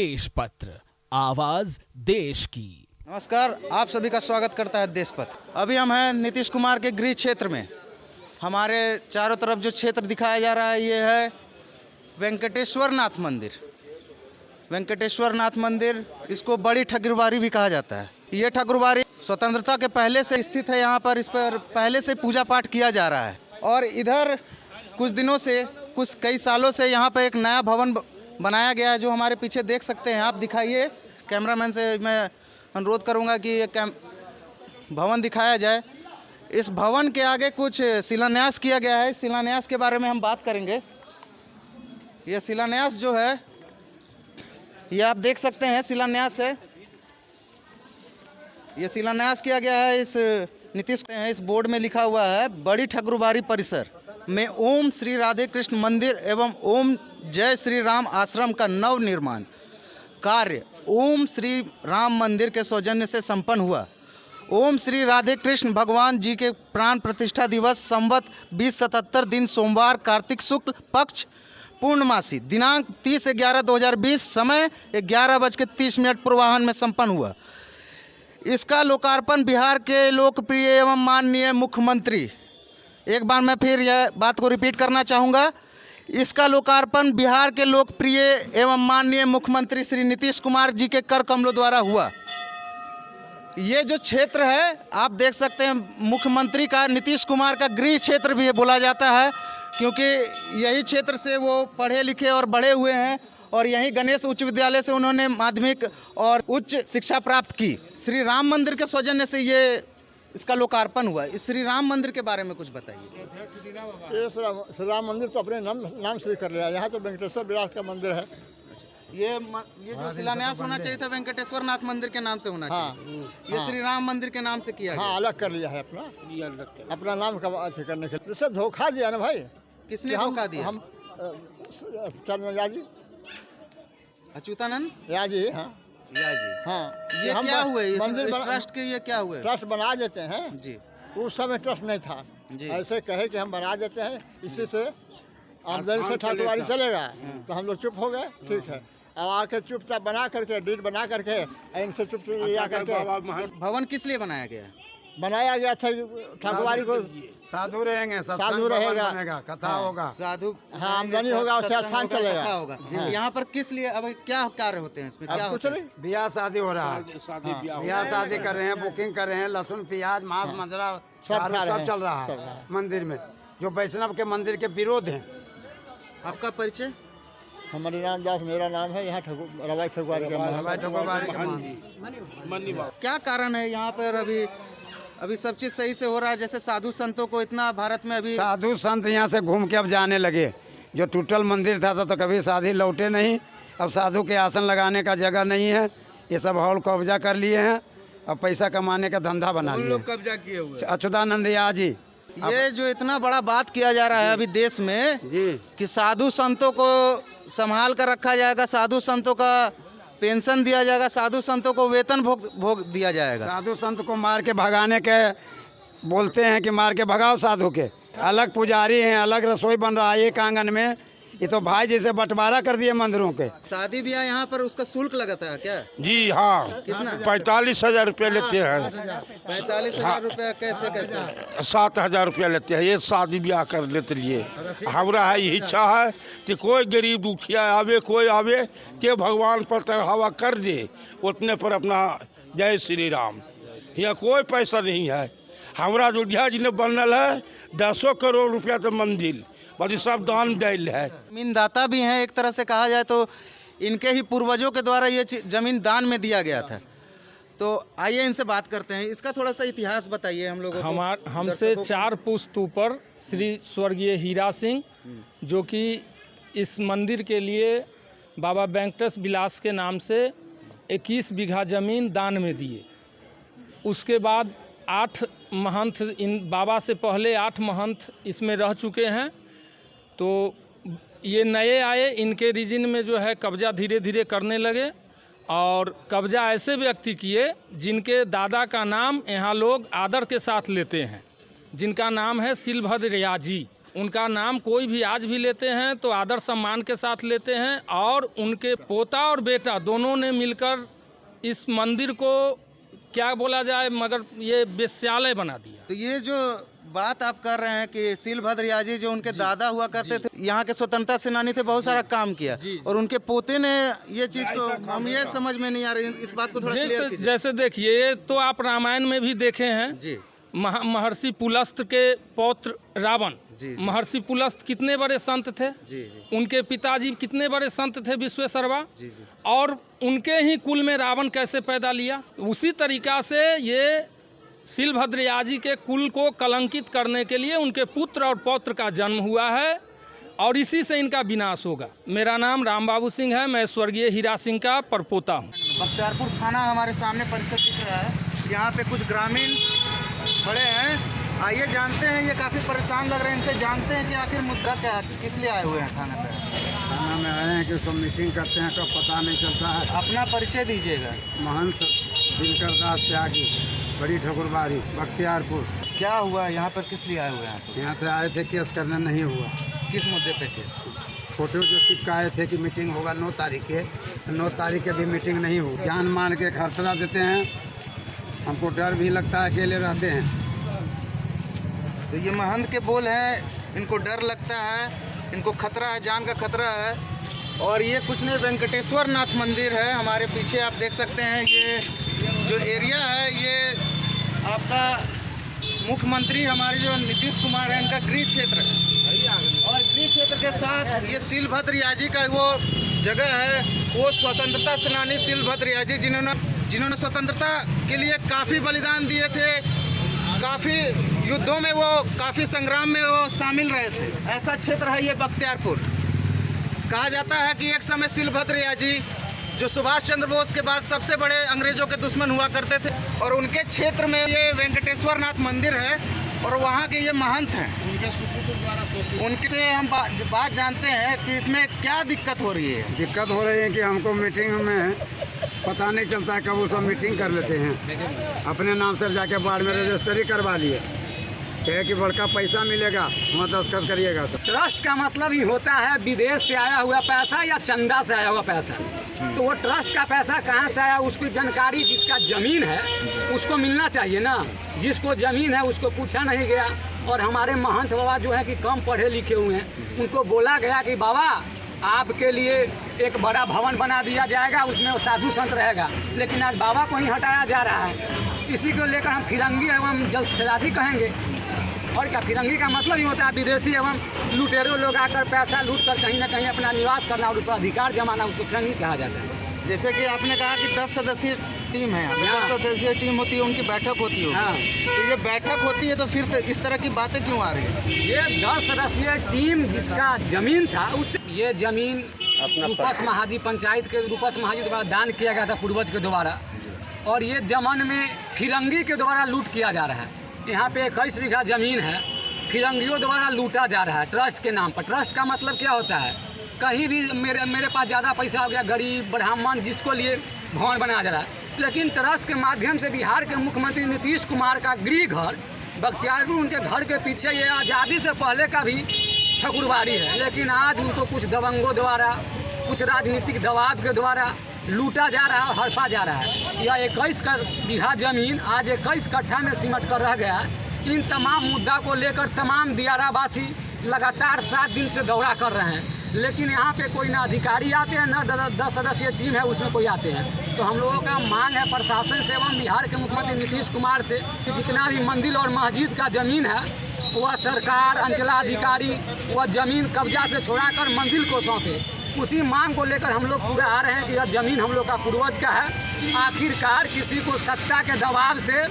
देश पत्र आवाज़ देश की। नमस्कार, आप सभी का स्वागत करता है देश पत्र अभी हम हैं नीतीश कुमार के गृह क्षेत्र में। हमारे चारों तरफ़ जो क्षेत्र दिखाया जा रहा है, ये है वेंकटेश्वर नाथ मंदिर। वेंकटेश्वर नाथ मंदिर, इसको बड़ी ठगुरबारी भी कहा जाता है। ये ठगुरबारी स्वतंत्रता के पहले से स्थित है, यहाँ पर इस पर पहले से पूजा पाठ किया जा रहा है। और इधर कुछ दिनों से, कुछ कई सालों से यहाँ पर एक नया भवन बनाया गया है, जो हमारे पीछे देख सकते हैं। आप दिखाइए, कैमरामैन से मैं अनुरोध करूँगा कि ये कैम, भवन दिखाया जाए। इस भवन के आगे कुछ शिलान्यास किया गया है। शिलान्यास के बारे में हम बात करेंगे। ये शिलान्यास जो है, ये आप देख सकते हैं, शिलान्यास है। ये शिलान्यास किया गया है, इस नीतीश इस बोर्ड में लिखा हुआ है, बड़ी ठकुरबारी परिसर। में ओम श्री राधे कृष्ण मंदिर एवं ओम जय श्री राम आश्रम का नव निर्माण कार्य ओम श्री राम मंदिर के सौजन्य से संपन्न हुआ। ओम श्री राधे कृष्ण भगवान जी के प्राण प्रतिष्ठा दिवस संवत बीस सतहत्तर दिन सोमवार, कार्तिक शुक्ल पक्ष, पूर्णमासी, दिनांक तीस ग्यारह दो हज़ार बीस, समय ग्यारह बज के तीस मिनट पूर्वाहन में संपन्न हुआ। इसका लोकार्पण बिहार के लोकप्रिय एवं माननीय मुख्यमंत्री एक बार मैं फिर यह बात को रिपीट करना चाहूँगा। इसका लोकार्पण बिहार के लोकप्रिय एवं माननीय मुख्यमंत्री श्री नीतीश कुमार जी के कर कमलों द्वारा हुआ। ये जो क्षेत्र है, आप देख सकते हैं, मुख्यमंत्री का, नीतीश कुमार का गृह क्षेत्र भी बोला जाता है, क्योंकि यही क्षेत्र से वो पढ़े लिखे और बड़े हुए हैं, और यहीं गणेश उच्च विद्यालय से उन्होंने माध्यमिक और उच्च शिक्षा प्राप्त की। श्री राम मंदिर के सौजन्य से ये इसका लोकार्पण हुआ इस श्री राम मंदिर के बारे में कुछ बताइए। ये श्री राम- मंदिर तो अपने नाम नाम से कर लिया यहाँ तो वेंकटेश्वर विलास का मंदिर है। ये म, ये जो शिलान्यास होना चाहिए था वेंकटेश्वर नाथ मंदिर के नाम से होना हाँ। चाहिए। ये हाँ, श्री राम मंदिर के नाम से किया हाँ गया। अलग कर लिया है अपना। अपना नाम का अथी करने के लिए। धोखा दिया ना भाई किसने धोखा दिया? हम चंद्र याजी अच्युतानंद? याजी हाँ। या जी। हाँ ये हम क्या हुए? इस, मंदिर इस ट्रस्ट के ये क्या हुए? ट्रस्ट बना देते हैं। जी। उस समय ट्रस्ट नहीं था। जी। ऐसे कहे कि हम बना देते हैं इसी से आमदनी से ठाकुरवाड़ी चलेगा तो हम लोग चुप हो गए ठीक है। अब आके चुपचाप बना करके डीट बना करके इनसे चुप लिया करके भवन किस लिए बनाया गया? है बनाया गया था ठाकुरवाड़ी को साधु रहेंगे साधु रहेगा। कथा हाँ। होगा। साधु हाँ, आमदनी होगा, उससे स्थान चलेगा। होगा। हाँ। यहाँ पर किस लिए अब क्या कार्य होते हैं इसमें? क्या कुछ है? नहीं। ब्याह शादी हो रहा है। हाँ। ब्याह शादी कर रहे हैं बुकिंग कर रहे हैं लहसुन प्याज मांस मजरा सब चल रहा है मंदिर में। जो वैष्णव के मंदिर के विरोध है। आपका परिचय? हमारे नाम दास मेरा नाम है यहाँ रवाई ठकुआरी ठकुरबाड़ी। क्या कारण है यहाँ पर अभी अभी सब चीज़ सही से हो रहा है जैसे साधु संतों को इतना भारत में अभी साधु संत यहाँ से घूम के अब जाने लगे। जो टूटल मंदिर था तो, तो कभी साधी लौटे नहीं। अब साधु के आसन लगाने का जगह नहीं है। ये सब हॉल कब्जा कर लिए हैं। अब पैसा कमाने का धंधा बना लिए कब्जा किए हुए अच्युतानंद या जी ये जो इतना बड़ा बात किया जा रहा है अभी देश में जी। कि साधु संतों को संभाल कर रखा जाएगा साधु संतों का पेंशन दिया जाएगा साधु संतों को वेतन भोग भोग दिया जाएगा। साधु संत को मार के भगाने के बोलते हैं कि मार के भगाओ साधु के। अलग पुजारी हैं अलग रसोई बन रहा है एक आँगन में। ये तो भाई जैसे बंटवारा कर दिए मंदिरों के। शादी ब्याह यहाँ पर उसका शुल्क लगता है क्या? जी हाँ। कितना? पैंतालीस हज़ार रुपया लेते हैं। पैंतालीस हज़ार रुपया कैसे कैसे? सात हज़ार रूपया लेते हैं ये शादी ब्याह कर लेते लिए। हमरा है यही इच्छा है कि कोई गरीब दुखिया आवे कोई आवे के भगवान पर चढ़ावा कर दे उतने पर अपना जय श्री राम। यहाँ कोई पैसा नहीं है। हमारा अयोध्या जी ने बनल है दसों करोड़ रुपया तो मंदिर बल्कि सब दान दिल है। ज़मीन दाता भी हैं एक तरह से कहा जाए तो इनके ही पूर्वजों के द्वारा ये ज़मीन दान में दिया गया था। तो आइए इनसे बात करते हैं। इसका थोड़ा सा इतिहास बताइए हम लोग को। हमार हमसे चार पुश्त ऊपर श्री स्वर्गीय हीरा सिंह जो कि इस मंदिर के लिए बाबा वेंकटेश विलास के नाम से 21 बीघा ज़मीन दान में दिए। उसके बाद आठ महंत इन बाबा से पहले आठ महंत इसमें रह चुके हैं। तो ये नए आए, इनके रीजन में जो है कब्जा धीरे धीरे करने लगे और कब्जा ऐसे व्यक्ति किए जिनके दादा का नाम यहाँ लोग आदर के साथ लेते हैं। जिनका नाम है सिलभद्र रियाजी उनका नाम कोई भी आज भी लेते हैं तो आदर सम्मान के साथ लेते हैं और उनके पोता और बेटा दोनों ने मिलकर इस मंदिर को क्या बोला जाए मगर ये विश्यालय बना दिया। तो ये जो बात आप कर रहे हैं कि सीलभद्र जी जो उनके दादा हुआ करते थे यहाँ के स्वतंत्रता सेनानी थे बहुत सारा काम किया जी। और उनके पोते ने ये चीज़ को हम ये समझ में नहीं आ रही इस बात को थोड़ा जैसे जैसे देखिए ये तो आप रामायण में भी देखे हैं। जी। महा- महर्षि पुलस्त के पौत्र रावण। महर्षि पुलस्त कितने बड़े संत थे? जी जी। उनके पिताजी कितने बड़े संत थे विश्वेश्वरवा? और उनके ही कुल में रावण कैसे पैदा लिया? उसी तरीका से ये शिलभद्र याजी के कुल को कलंकित करने के लिए उनके पुत्र और पौत्र का जन्म हुआ है और इसी से इनका विनाश होगा। मेरा नाम राम बाबू सिंह है मैं स्वर्गीय हीरा सिंह का परपोता हूँ। बख्तियारपुर थाना हमारे सामने परिसर दिख रहा है। यहाँ पे कुछ ग्रामीण खड़े हैं। आइए जानते हैं ये काफ़ी परेशान लग रहे हैं इनसे। जानते हैं कि आखिर मुद्दा क्या है किस लिए आए हुए हैं थाने पे? थाना में आए हैं कि सब मीटिंग करते हैं कब पता नहीं चलता है। अपना परिचय दीजिएगा। महंत दिनकर दास त्यागी बड़ी ठकुरबारी बख्तियारपुर। क्या हुआ यहाँ पर किस लिए आए हुए हैं आप? यहाँ से आए थे केस करने नहीं हुआ। किस मुद्दे पे केस? फ़ोटो जो चिपकाए थे कि मीटिंग होगा नौ तारीख के नौ तारीख के भी मीटिंग नहीं हुई। जान मान के खर्चला देते हैं हमको डर भी लगता है, अकेले रहते हैं। तो ये महंत के बोल हैं, इनको डर लगता है, इनको खतरा है, जान का खतरा है। और ये कुछ नहीं वेंकटेश्वर नाथ मंदिर है, हमारे पीछे आप देख सकते हैं, ये जो एरिया है, ये आपका मुख्यमंत्री हमारे जो नीतीश कुमार है, इनका गृह क्षेत्र। है और गृह क्षेत्र के साथ ये सीलभद्र याजी का वो जगह है, वो स्वतंत्रता सेनानी सीलभद्र याजी, जिन्होंने जिन्होंने स्वतंत्रता के लिए काफ़ी बलिदान दिए थे, काफ़ी युद्धों में वो, काफ़ी संग्राम में वो शामिल रहे थे। ऐसा क्षेत्र है ये बख्तियारपुर। कहा जाता है कि एक समय सिलभद्र याजी, जो सुभाष चंद्र बोस के बाद सबसे बड़े अंग्रेज़ों के दुश्मन हुआ करते थे, और उनके क्षेत्र में ये वेंकटेश्वर नाथ मंदिर है, और वहाँ के ये महंत हैं। उनके से हम बात जानते हैं कि इसमें क्या दिक्कत हो रही है। दिक्कत हो रही है कि हमको मीटिंग में पता नहीं चलता है कब वो सब मीटिंग कर लेते हैं। अपने नाम से जाके बाढ़ में रजिस्ट्री करवा लिए। कहे कि बड़का पैसा मिलेगा वहाँ दस्खत करिएगा तो। ट्रस्ट का मतलब ही होता है विदेश से आया हुआ पैसा या चंदा से आया हुआ पैसा। तो वो ट्रस्ट का पैसा कहाँ से आया, उसकी जानकारी जिसका ज़मीन है, उसको मिलना चाहिए ना। जिसको ज़मीन है, उसको पूछा नहीं गया। और हमारे महंत बाबा जो है कि कम पढ़े लिखे हुए हैं, उनको बोला गया कि बाबा आपके लिए एक बड़ा भवन बना दिया जाएगा उसमें वो साधु संत रहेगा। लेकिन आज बाबा को ही हटाया जा रहा है। इसी को लेकर हम फिरंगी एवं जल जल्दबाजी कहेंगे। और क्या फिरंगी का मतलब ही होता है विदेशी एवं लुटेरों लोग आकर पैसा लूट कर कहीं ना कहीं अपना निवास करना और उसका अधिकार जमाना उसको फिरंगी कहा जाता है। जैसे कि आपने कहा कि दस सदस्यीय टीम है हाँ। दस सदस्यीय टीम होती है उनकी बैठक होती है हाँ। तो ये बैठक होती है तो फिर तो इस तरह की बातें क्यों आ रही है? ये दस सदस्यीय टीम जिसका ज़मीन था उससे ये ज़मीन रूपस महाजी पंचायत के रूपस महाजी द्वारा दान किया गया था पूर्वज के द्वारा। और ये जमन में फिरंगी के द्वारा लूट किया जा रहा है। यहाँ पे इक्कीस बीघा ज़मीन है। फिरंगियों द्वारा लूटा जा रहा है ट्रस्ट के नाम पर। ट्रस्ट का मतलब क्या होता है? कहीं भी मेरे मेरे पास ज़्यादा पैसा हो गया गरीब ब्राह्मण जिसको लिए भवन बनाया जा रहा है। लेकिन ट्रस्ट के माध्यम से बिहार के मुख्यमंत्री नीतीश कुमार का गृह घर बख्तियारपुर उनके घर के पीछे ये आज़ादी से पहले का भी ठकुरबाड़ी है। लेकिन आज उनको कुछ दबंगों द्वारा, कुछ राजनीतिक दबाव के द्वारा लूटा जा रहा है हड़पा जा रहा है। यह इक्कीस बीघा ज़मीन आज इक्कीस कट्ठा में सिमट कर रह गया। इन तमाम मुद्दा को लेकर तमाम दियारावासी लगातार सात दिन से दौरा कर रहे हैं। लेकिन यहाँ पे कोई ना अधिकारी आते हैं, ना दस सदस्यीय टीम है, उसमें कोई आते हैं। तो हम लोगों का मांग है प्रशासन से एवं बिहार के मुख्यमंत्री नीतीश कुमार से कि जितना भी मंदिर और मस्जिद का ज़मीन है वह सरकार, अंचलाधिकारी वह ज़मीन कब्जा से छोड़ाकर मंदिर को सौंपे। उसी मांग को लेकर हम लोग पूरा आ रहे हैं कि यह ज़मीन हम लोग का पूर्वज का है। आखिरकार किसी को सत्ता के दबाव से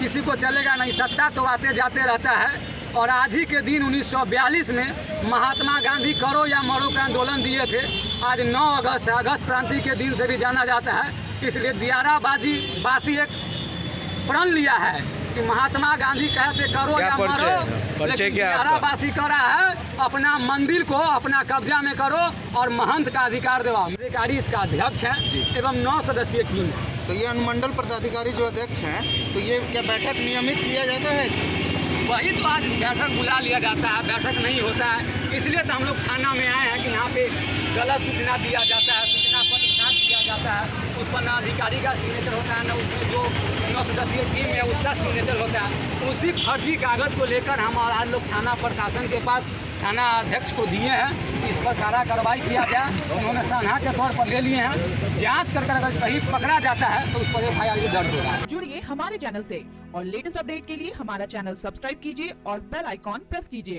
किसी को चलेगा नहीं। सत्ता तो आते जाते रहता है। और आज ही के दिन 1942 में महात्मा गांधी करो या मरो का आंदोलन दिए थे। आज 9 अगस्त है अगस्त क्रांति के दिन से भी जाना जाता है। इसलिए दियाराबाजी, बासी एक प्रण लिया है। कि महात्मा गांधी कहते करो या मरो। लेकिन दियाराबासी करा है अपना मंदिर को अपना कब्जा में करो और महंत का अधिकार दिलाओ। अधिकारी इसका अध्यक्ष है एवं नौ सदस्यीय टीम है। तो ये अनुमंडल पदाधिकारी जो अध्यक्ष हैं तो ये क्या बैठक नियमित किया जाता है? वही तो आज बैठक बुला लिया जाता है बैठक नहीं होता है। इसलिए तो हम लोग थाना में आए हैं कि यहाँ पे गलत सूचना दिया जाता है। जाता है उस पर ना अधिकारी का सिग्नेचर होता है ना उसमें जो नौ सदस्यीय टीम है, उसका सिग्नेचर होता है। उसी फर्जी कागज़ को लेकर हम आज लोग थाना प्रशासन के पास, थाना अध्यक्ष को दिए हैं। इस पर कारा कार्रवाई किया जाए उन्होंने सनहा के तौर पर ले लिए हैं। जाँच कर अगर सही पकड़ा जाता है तो उस पर एफ़ आई दर्ज होगा जुड़िए हमारे चैनल से और लेटेस्ट अपडेट के लिए हमारा चैनल सब्सक्राइब कीजिए और बेल आइकॉन प्रेस कीजिए।